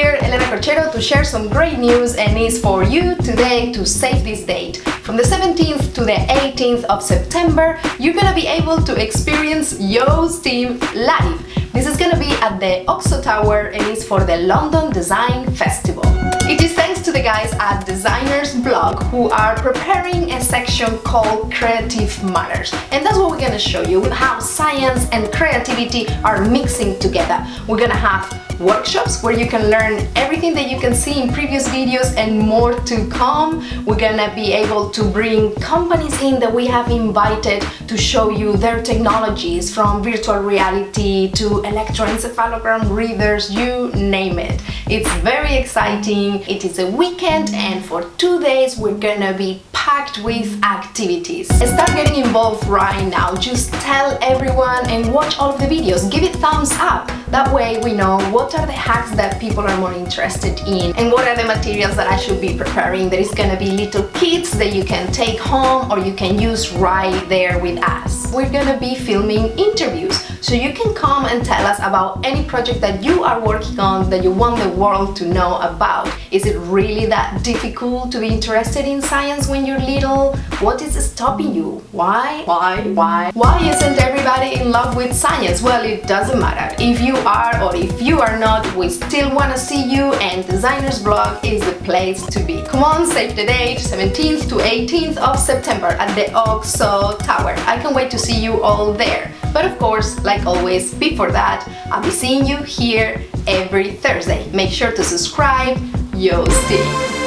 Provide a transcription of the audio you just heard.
here, Elena Corchero, to share some great news and it's for you today to save this date. From the 17th to the 18th of September, you're gonna be able to experience Yo's team live. This is gonna be at the OXO Tower and it's for the London Design Festival. It is thanks to the guys at Designersblock who are preparing a section called Creative Matters. And that's what we're gonna show you, how science and creativity are mixing together. We're gonna have workshops where you can learn everything that you can see in previous videos and more to come. We're gonna be able to bring companies in that we have invited to show you their technologies from virtual reality to electroencephalogram readers, you name it. It's very exciting. It is a weekend and for two days we're gonna be packed with activities. Start getting involved right now. Just tell everyone and watch all of the videos. Give it thumbs up. That way we know what are the hacks that people are more interested in and what are the materials that I should be preparing. There is gonna be little kits that you can take home or you can use right there with us. We're gonna be filming interviews so you can come and tell us about any project that you are working on that you want the world to know about. Is it really that difficult to be interested in science when you're little? What is stopping you? Why? Why? Why? Why isn't everybody in love with science? Well, it doesn't matter. If you are or if you are not, we still want to see you and Designersblock is the place to be. Come on, save the date, 17th to 18th of September at the OXO Tower. I can't wait to see you all there. But of course, like always, before that, I'll be seeing you here every Thursday. Make sure to subscribe. Yo, Steve.